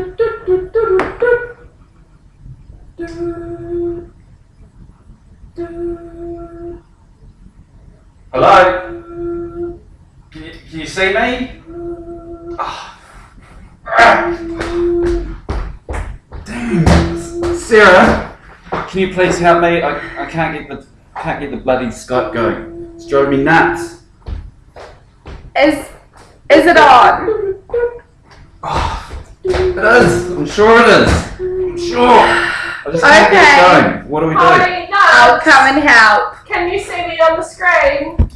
Hello? Can you, can you see me? Ah. Damn. Sarah, can you please help me? I, I can't get the can't get the bloody Skype going. It's driving me nuts. Is is it on? It is. I'm sure it is. I'm sure. I just can't get Okay. it going. What do we do? Hi, I'll come and help. Can you see me on the screen?